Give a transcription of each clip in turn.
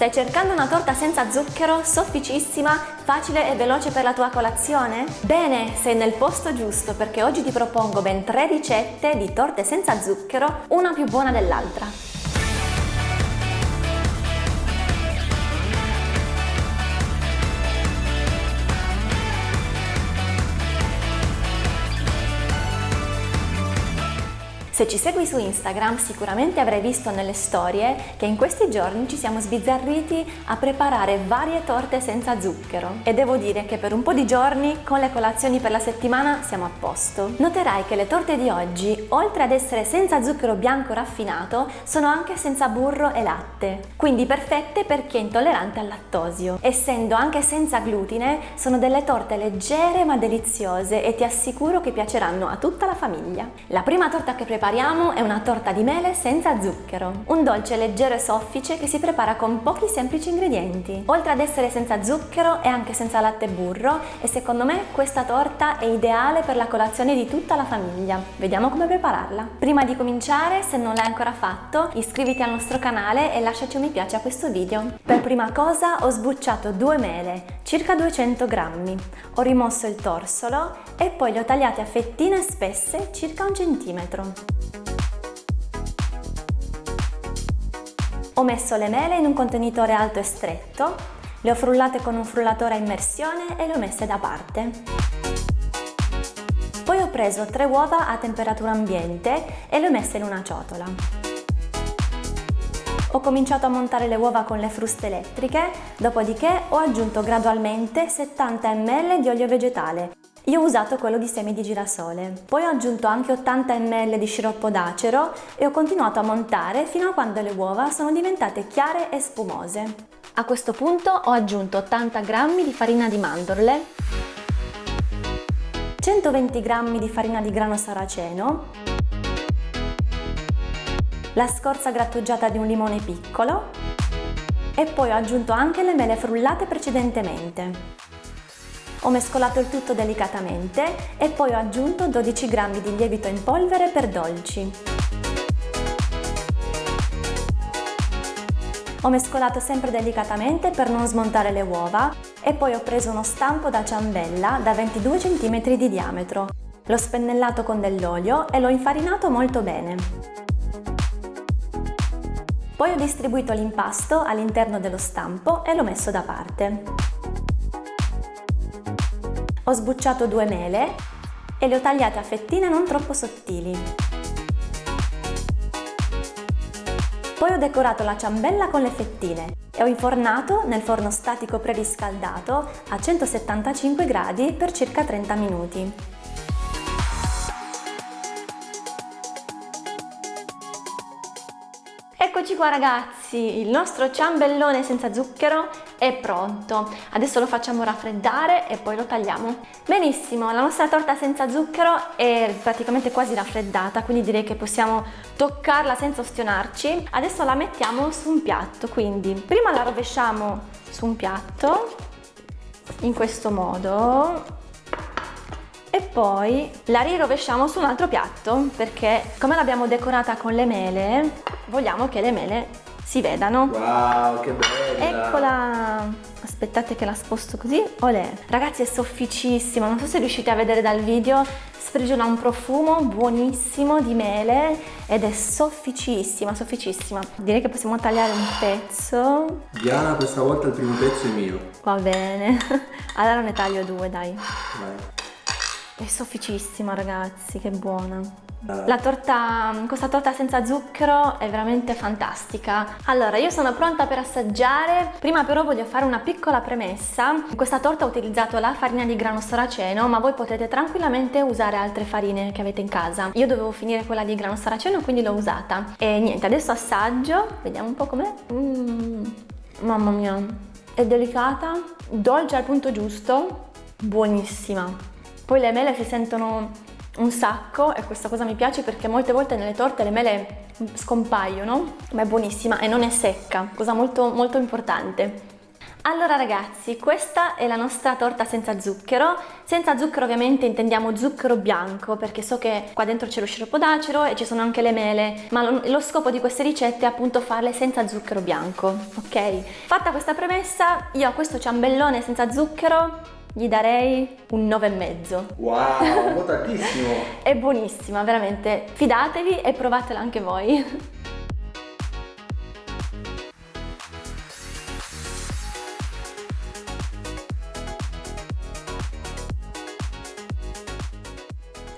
Stai cercando una torta senza zucchero, sofficissima, facile e veloce per la tua colazione? Bene, sei nel posto giusto perché oggi ti propongo ben tre ricette di torte senza zucchero, una più buona dell'altra. Se ci segui su Instagram sicuramente avrai visto nelle storie che in questi giorni ci siamo sbizzarriti a preparare varie torte senza zucchero e devo dire che per un po' di giorni con le colazioni per la settimana siamo a posto. Noterai che le torte di oggi, oltre ad essere senza zucchero bianco raffinato, sono anche senza burro e latte, quindi perfette per chi è intollerante al lattosio. Essendo anche senza glutine, sono delle torte leggere ma deliziose e ti assicuro che piaceranno a tutta la famiglia. La prima torta che prepariamo prepariamo è una torta di mele senza zucchero, un dolce leggero e soffice che si prepara con pochi semplici ingredienti. Oltre ad essere senza zucchero è anche senza latte e burro e secondo me questa torta è ideale per la colazione di tutta la famiglia. Vediamo come prepararla. Prima di cominciare, se non l'hai ancora fatto, iscriviti al nostro canale e lasciaci un mi piace a questo video. Per prima cosa ho sbucciato due mele, circa 200 grammi, ho rimosso il torsolo e poi le ho tagliate a fettine spesse circa un centimetro. Ho messo le mele in un contenitore alto e stretto, le ho frullate con un frullatore a immersione e le ho messe da parte. Poi ho preso tre uova a temperatura ambiente e le ho messe in una ciotola. Ho cominciato a montare le uova con le fruste elettriche, dopodiché ho aggiunto gradualmente 70 ml di olio vegetale io ho usato quello di semi di girasole. Poi ho aggiunto anche 80 ml di sciroppo d'acero e ho continuato a montare fino a quando le uova sono diventate chiare e spumose. A questo punto ho aggiunto 80 g di farina di mandorle, 120 g di farina di grano saraceno, la scorza grattugiata di un limone piccolo e poi ho aggiunto anche le mele frullate precedentemente. Ho mescolato il tutto delicatamente e poi ho aggiunto 12 g di lievito in polvere per dolci. Ho mescolato sempre delicatamente per non smontare le uova e poi ho preso uno stampo da ciambella da 22 cm di diametro. L'ho spennellato con dell'olio e l'ho infarinato molto bene. Poi ho distribuito l'impasto all'interno dello stampo e l'ho messo da parte. Ho sbucciato due mele e le ho tagliate a fettine non troppo sottili. Poi ho decorato la ciambella con le fettine e ho infornato nel forno statico preriscaldato a 175 gradi per circa 30 minuti. Eccoci qua ragazzi, il nostro ciambellone senza zucchero è pronto. Adesso lo facciamo raffreddare e poi lo tagliamo. Benissimo, la nostra torta senza zucchero è praticamente quasi raffreddata, quindi direi che possiamo toccarla senza ostionarci. Adesso la mettiamo su un piatto, quindi prima la rovesciamo su un piatto, in questo modo, e poi la rirovesciamo su un altro piatto perché come l'abbiamo decorata con le mele vogliamo che le mele si vedano. Wow che bella. Eccola. Aspettate che la sposto così. Olè. Ragazzi è sofficissima non so se riuscite a vedere dal video. Sprigiona un profumo buonissimo di mele ed è sofficissima sofficissima. Direi che possiamo tagliare un pezzo. Diana questa volta il primo pezzo è mio. Va bene. Allora ne taglio due dai. Vai. È sofficissima ragazzi, che buona. Eh. La torta, questa torta senza zucchero è veramente fantastica. Allora, io sono pronta per assaggiare. Prima però voglio fare una piccola premessa. In questa torta ho utilizzato la farina di grano saraceno, ma voi potete tranquillamente usare altre farine che avete in casa. Io dovevo finire quella di grano saraceno, quindi l'ho usata. E niente, adesso assaggio. Vediamo un po' com'è. Mm, mamma mia, è delicata, dolce al punto giusto, buonissima. Poi le mele si sentono un sacco e questa cosa mi piace perché molte volte nelle torte le mele scompaiono, ma è buonissima e non è secca, cosa molto molto importante. Allora ragazzi, questa è la nostra torta senza zucchero. Senza zucchero ovviamente intendiamo zucchero bianco perché so che qua dentro c'è lo sciroppo d'acero e ci sono anche le mele, ma lo, lo scopo di queste ricette è appunto farle senza zucchero bianco, ok? Fatta questa premessa, io a questo ciambellone senza zucchero gli darei un 9,5. Wow, votatissimo! è buonissima, veramente. Fidatevi e provatela anche voi.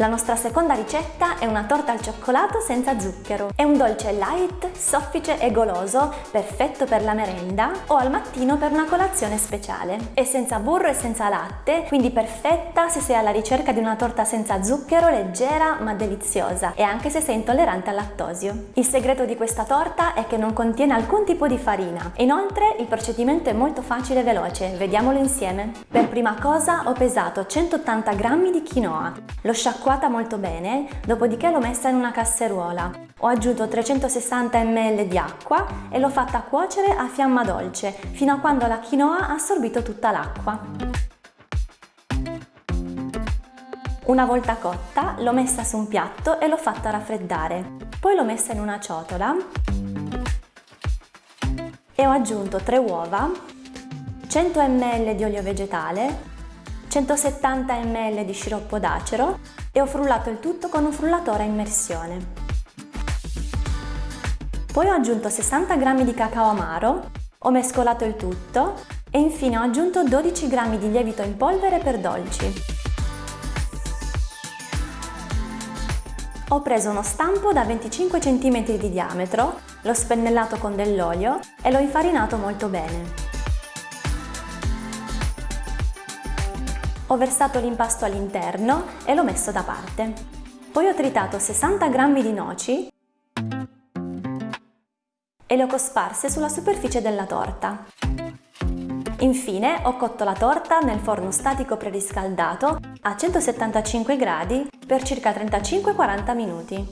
La nostra seconda ricetta è una torta al cioccolato senza zucchero. È un dolce light, soffice e goloso, perfetto per la merenda o al mattino per una colazione speciale. È senza burro e senza latte, quindi perfetta se sei alla ricerca di una torta senza zucchero, leggera ma deliziosa e anche se sei intollerante al lattosio. Il segreto di questa torta è che non contiene alcun tipo di farina. Inoltre il procedimento è molto facile e veloce, vediamolo insieme. Per prima cosa ho pesato 180 g di quinoa. Lo sciacquato sciacquata molto bene, dopodiché l'ho messa in una casseruola. Ho aggiunto 360 ml di acqua e l'ho fatta cuocere a fiamma dolce fino a quando la quinoa ha assorbito tutta l'acqua. Una volta cotta l'ho messa su un piatto e l'ho fatta raffreddare. Poi l'ho messa in una ciotola e ho aggiunto 3 uova, 100 ml di olio vegetale, 170 ml di sciroppo d'acero e ho frullato il tutto con un frullatore a immersione. Poi ho aggiunto 60 g di cacao amaro, ho mescolato il tutto e infine ho aggiunto 12 g di lievito in polvere per dolci. Ho preso uno stampo da 25 cm di diametro, l'ho spennellato con dell'olio e l'ho infarinato molto bene. Ho versato l'impasto all'interno e l'ho messo da parte. Poi ho tritato 60 g di noci e le ho cosparse sulla superficie della torta. Infine ho cotto la torta nel forno statico preriscaldato a 175 gradi per circa 35-40 minuti.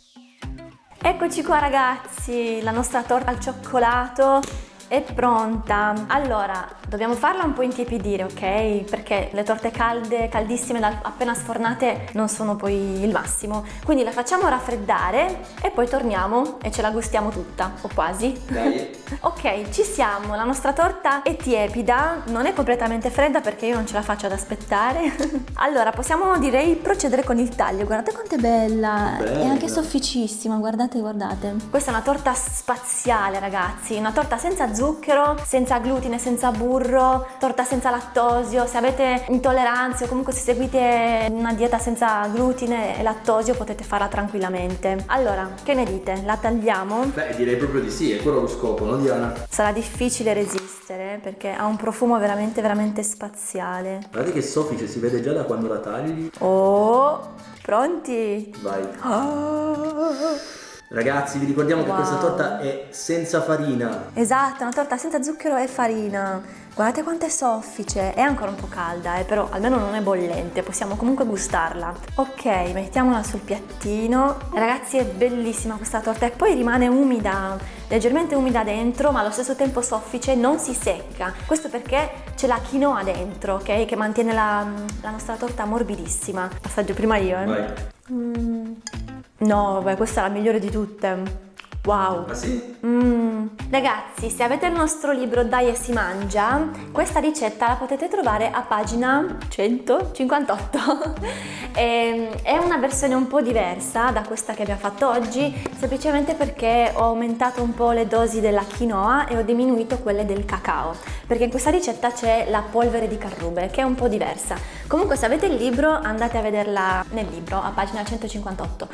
Eccoci qua ragazzi, la nostra torta al cioccolato è pronta! Allora, dobbiamo farla un po' intiepidire, ok? Perché le torte calde, caldissime, appena sfornate, non sono poi il massimo. Quindi la facciamo raffreddare e poi torniamo e ce la gustiamo tutta, o quasi. Dai! ok, ci siamo, la nostra torta è tiepida, non è completamente fredda perché io non ce la faccio ad aspettare. allora, possiamo direi procedere con il taglio. Guardate quanto è bella! bella! È anche sofficissima, guardate, guardate. Questa è una torta spaziale, ragazzi, una torta senza zucchero zucchero, senza glutine, senza burro, torta senza lattosio, se avete intolleranze o comunque se seguite una dieta senza glutine e lattosio potete farla tranquillamente. Allora, che ne dite? La tagliamo? Beh, direi proprio di sì, è quello lo scopo, no Diana? Sarà difficile resistere perché ha un profumo veramente veramente spaziale. Guardate che soffice, si vede già da quando la tagli. Oh, pronti? Vai. Oh. Ragazzi vi ricordiamo wow. che questa torta è senza farina. Esatto, una torta senza zucchero e farina. Guardate quanto è soffice, è ancora un po' calda eh, però almeno non è bollente, possiamo comunque gustarla. Ok, mettiamola sul piattino. Ragazzi è bellissima questa torta e poi rimane umida, leggermente umida dentro ma allo stesso tempo soffice, non si secca. Questo perché c'è la quinoa dentro, ok? Che mantiene la, la nostra torta morbidissima. Assaggio prima io eh. Vai. Mm. No, vabbè, questa è la migliore di tutte. Wow! Ah sì? Mm. Ragazzi, se avete il nostro libro Dai e si mangia, questa ricetta la potete trovare a pagina 158. Ehm, è una versione un po' diversa da questa che abbiamo fatto oggi, semplicemente perché ho aumentato un po' le dosi della quinoa e ho diminuito quelle del cacao, perché in questa ricetta c'è la polvere di carrube, che è un po' diversa. Comunque se avete il libro andate a vederla nel libro, a pagina 158.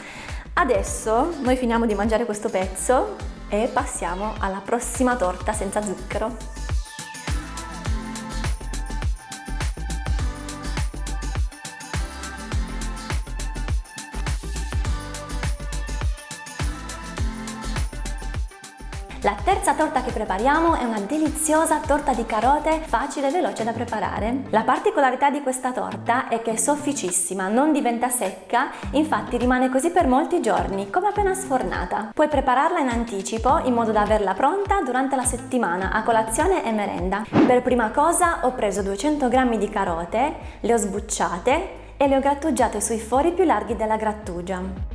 Adesso noi finiamo di mangiare questo pezzo e passiamo alla prossima torta senza zucchero. Torta che prepariamo è una deliziosa torta di carote facile e veloce da preparare. La particolarità di questa torta è che è sofficissima, non diventa secca, infatti rimane così per molti giorni, come appena sfornata. Puoi prepararla in anticipo in modo da averla pronta durante la settimana a colazione e merenda. Per prima cosa ho preso 200 g di carote, le ho sbucciate e le ho grattugiate sui fori più larghi della grattugia.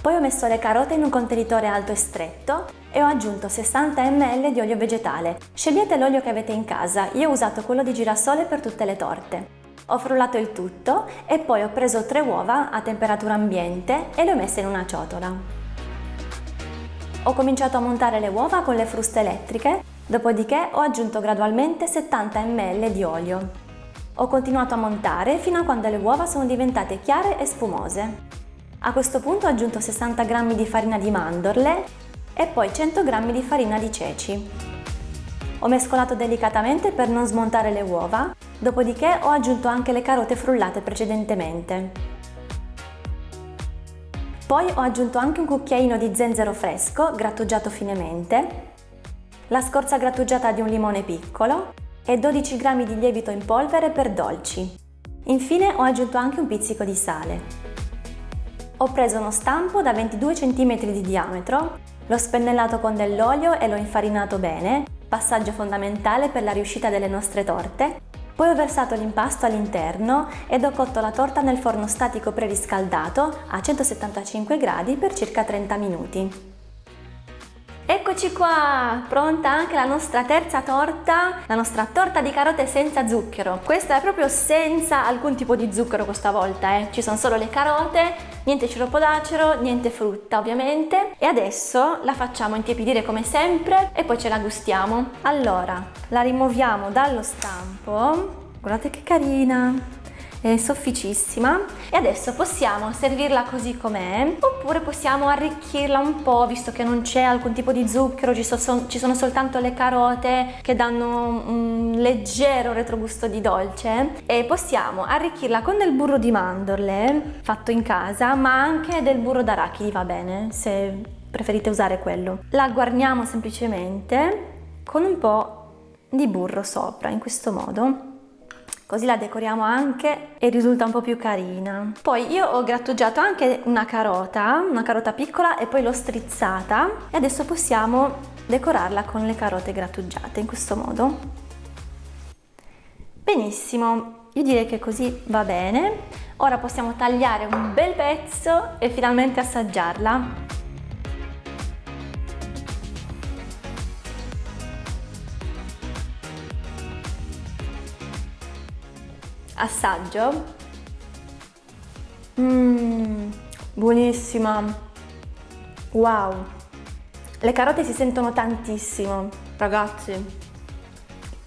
Poi ho messo le carote in un contenitore alto e stretto e ho aggiunto 60 ml di olio vegetale. Scegliete l'olio che avete in casa, io ho usato quello di girasole per tutte le torte. Ho frullato il tutto e poi ho preso tre uova a temperatura ambiente e le ho messe in una ciotola. Ho cominciato a montare le uova con le fruste elettriche, dopodiché ho aggiunto gradualmente 70 ml di olio. Ho continuato a montare fino a quando le uova sono diventate chiare e spumose. A questo punto ho aggiunto 60 g di farina di mandorle e poi 100 g di farina di ceci. Ho mescolato delicatamente per non smontare le uova, dopodiché ho aggiunto anche le carote frullate precedentemente. Poi ho aggiunto anche un cucchiaino di zenzero fresco grattugiato finemente, la scorza grattugiata di un limone piccolo e 12 g di lievito in polvere per dolci. Infine ho aggiunto anche un pizzico di sale. Ho preso uno stampo da 22 cm di diametro, l'ho spennellato con dell'olio e l'ho infarinato bene, passaggio fondamentale per la riuscita delle nostre torte. Poi ho versato l'impasto all'interno ed ho cotto la torta nel forno statico preriscaldato a 175 gradi per circa 30 minuti. Eccoci qua, pronta anche la nostra terza torta, la nostra torta di carote senza zucchero. Questa è proprio senza alcun tipo di zucchero questa volta, eh. ci sono solo le carote, niente sciroppo d'acero, niente frutta ovviamente. E adesso la facciamo intiepidire come sempre e poi ce la gustiamo. Allora, la rimuoviamo dallo stampo, guardate che carina! È sofficissima. E adesso possiamo servirla così com'è oppure possiamo arricchirla un po' visto che non c'è alcun tipo di zucchero ci, so, ci, sono soltanto le carote che danno un leggero retrogusto di dolce. E possiamo arricchirla con del burro di mandorle fatto in casa ma anche del burro d'arachidi va bene se preferite usare quello. La guarniamo semplicemente con un po' di burro sopra in questo modo così la decoriamo anche e risulta un po' più carina. Poi io ho grattugiato anche una carota, una carota piccola e poi l'ho strizzata e adesso possiamo decorarla con le carote grattugiate in questo modo. Benissimo, io direi che così va bene. Ora possiamo tagliare un bel pezzo e finalmente assaggiarla. Assaggio. Mmm, buonissima. Wow. Le carote si sentono tantissimo ragazzi.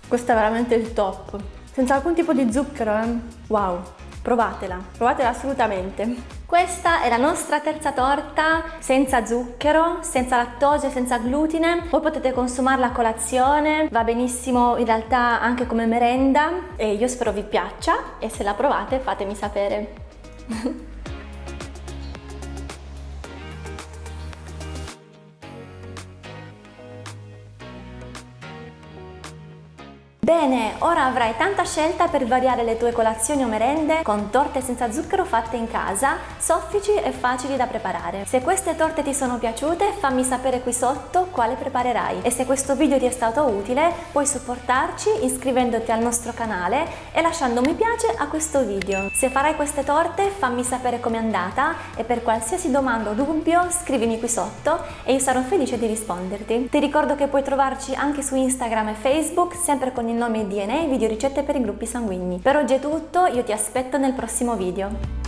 Questo è veramente il top. Senza alcun tipo di zucchero eh? wow. Provatela. Provatela assolutamente questa è la nostra terza torta senza zucchero, senza lattosio, senza glutine. Voi potete consumarla a colazione, va benissimo in realtà anche come merenda e io spero vi piaccia e se la provate fatemi sapere. Bene, ora avrai tanta scelta per variare le tue colazioni o merende con torte senza zucchero fatte in casa, soffici e facili da preparare. Se queste torte ti sono piaciute fammi sapere qui sotto quale preparerai e se questo video ti è stato utile puoi supportarci iscrivendoti al nostro canale e lasciando mi piace a questo video. Se farai queste torte fammi sapere com'è andata e per qualsiasi domanda o dubbio scrivimi qui sotto e io sarò felice di risponderti. Ti ricordo che puoi trovarci anche su Instagram e Facebook sempre con il nome DNA Video Ricette per i gruppi sanguigni. Per oggi è tutto, io ti aspetto nel prossimo video.